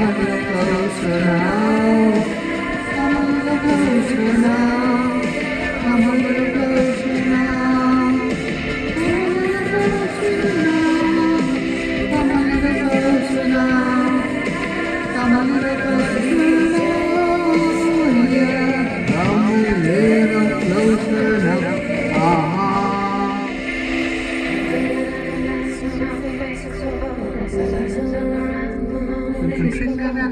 Come a little closer now. Come a little closer now. Come a little Right.